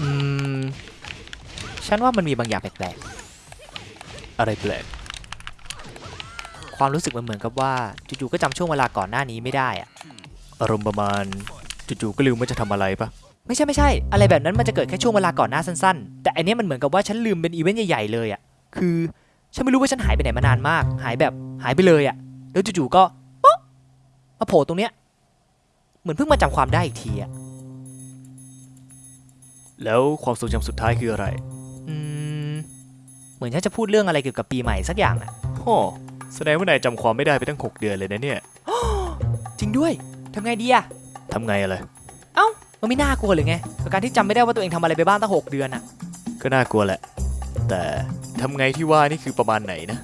อืม ฉันว่ามันมีบางอย่างแปลกๆ อะไรแปลก ความรู้สึกมันเหมือนกับว่าจู่ๆก็จำช่วงเวลาก่อนหน้านี้ไม่ได้อะอารมณ์ประมาณจู่ๆก็ลืมว่าจะทำอะไรปะไม่ใช่ไม่ใช่ อะไรแบบนั้นมันจะเกิดแค่ช่วงเวลาก่อนหน้าสั้นๆ แต่อันเนี้ยมันเหมือนกับว่าฉันลืมเป็นอีเวนต์ใหญ่ๆเลยอะคือฉันไม่รู้ว่าฉันหายไปไหนมานานมาก หายแบบหายไปเลยอะแล้วจู่ๆก็ป๊อก มาโผล่ตรงเนี้ยเหมือนเพิ่งมาจำความได้อีกทีอะแล้วความทรงจำสุดท้ายคืออะไร อืม เหมือนฉันจะพูดเรื่องอะไรเกี่ยวกับปีใหม่สักอย่างอะฮ่อแสดงว่านายจำความไม่ได้ไปตั้ง 6 เดือนเลยนะเนี่ย จริงด้วยทำไงดีอะทำไงอะไร เอ้า มันไม่น่ากลัวเลยไงกับการที่จำไม่ได้ว่าตัวเองทำอะไรไปบ้างตั้งหกเดือนอะก็น่ากลัวแหละ แต่ทำไงที่ว่านี่คือประมาณไหนนะ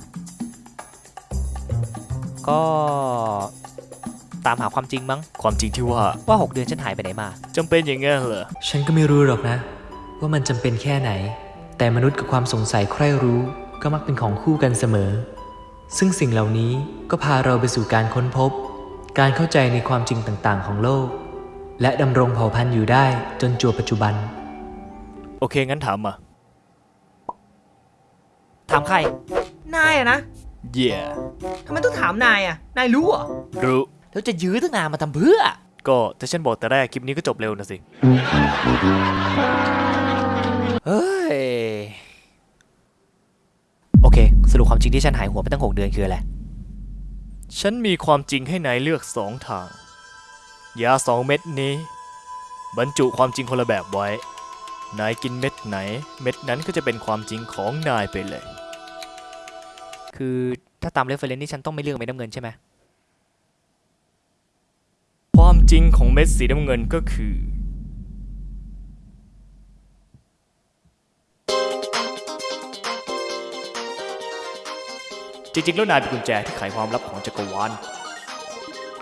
ก็ ตามหาความจริงมั้ง ความจริงที่ว่าว่าหกเดือนฉันหายไปไหนมาจำเป็นอย่างงั้นเหรอ ฉันก็ไม่รู้หรอกนะ ว่ามันจำเป็นแค่ไหน แต่มนุษย์กับความสงสัยใคร่รู้ก็มักเป็นของคู่กันเสมอ ซึ่งสิ่งเหล่านี้ก็พาเราไปสู่การค้นพบ การเข้าใจในความจริงต่างๆ ของโลก และดำรงเผ่าพันธุ์อยู่ได้จนจวบปัจจุบัน โอเค งั้นถามมา ถามใคร นายอะนะ เย่ ทำไมต้องถามนายอะนายรู้เหรอ รู้ แล้วจะยื้อตั้งนานมาทำเพื่อ ก็ถ้าฉันบอกแต่แรกคลิปนี้ก็จบเร็วนะสิ เฮ้ย โอเค สรุปความจริงที่ฉันหายหัวไปตั้งหกเดือนคืออะไร ฉันมีความจริงให้นายเลือกสองทาง ยาสองเม็ดนี้ บรรจุความจริงคนละแบบไว้ นายกินเม็ดไหน เม็ดนั้นก็จะเป็นความจริงของนายไปเลย คือถ้าตาม reference นี่ฉันต้องไม่เลือกเม็ดน้ำเงินใช่ไหม ความจ ริงของเม็ดสีน้ำเงินก็คือ จริงๆ แล้วนายเป็นกุญแจที่ไขความลับของจักรวาล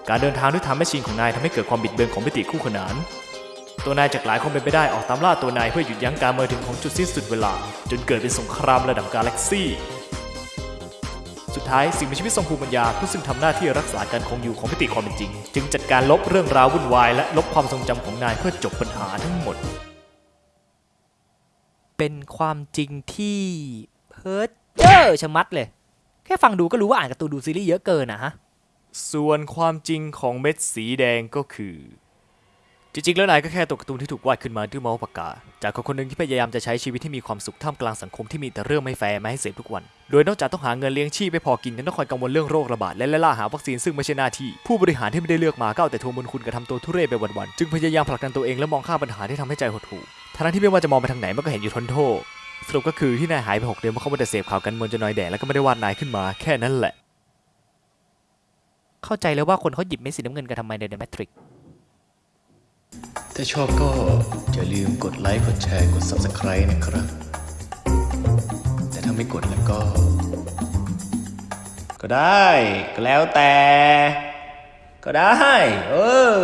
การเดินทางด้วย time machine ของนายทำให้เกิดความบิดเบือนของมิติคู่ขนาน ตัวนายจากหลายความเป็นไปได้ออกตามล่าตัวนายเพื่อหยุดยั้งการเมือถึงของจุดสิ้นสุดเวลา จนเกิดเป็นสงครามระดับกาแล็กซี่ สุดท้ายสิ่งมีชีวิตทรงภูมิปัญญาผู้ซึ่งทำหน้าที่รักษาการคงอยู่ของมิติความเป็นจริง จึงจัดการลบเรื่องราววุ่นวายและลบความทรงจำของนายเพื่อจบปัญหาทั้งหมด เป็นความจริงที่เพ้อเจ้อชะมัดเลย แค่ฟังดูก็รู้ว่าอ่านการ์ตูนดูซีรีส์เยอะเกินนะฮะส่วนความจริงของเม็ดสีแดงก็คือ จริงๆ แล้วนายก็แค่ตัวการ์ตูนที่ถูกวาดขึ้นมาด้วยเมาส์ปากกา จากคนคนหนึ่งที่พยายามจะใช้ชีวิตที่มีความสุขท่ามกลางสังคมที่มีแต่เรื่องไม่แฟร์มาให้เสพทุกวัน โดยนอกจากต้องหาเงินเลี้ยงชีพไม่พอกินยังต้องคอยกังวลเรื่องโรคระบาดและไล่ล่าหาวัคซีนซึ่งไม่ใช่หน้าที่ ผู้บริหารที่ไม่ได้เลือกมาก็เอาแต่ทวงบุญคุณกระทำตัวทุเรศไปวันๆ จึงพยายามผลักดันตัวเองและมองข้ามปัญหาที่ทำให้ใจหดหู่ทั้งที่ไม่ว่าจะมองไปทางไหนมันก็เห็นอยู่ทนโทษสรุปก็คือที่นายหายไปหกเดือนเพราะเขาไม่ได้เสพข่าวกันมืองจนน้อยแดดแล้วก็ไม่ได้วาดนายขึ้นมาแค่นั้นแหละ เข้าใจแล้วว่าคนเขาหยิบเม็ดสีน้ำเงินกันทำไมใน The Matrix ถ้าชอบก็อย่าลืมกดไลค์ กดแชร์ กด Subscribe นะครับ แต่ถ้าไม่กดแล้วก็ ก็ได้ ก็แล้วแต่ ก็ได้ เออ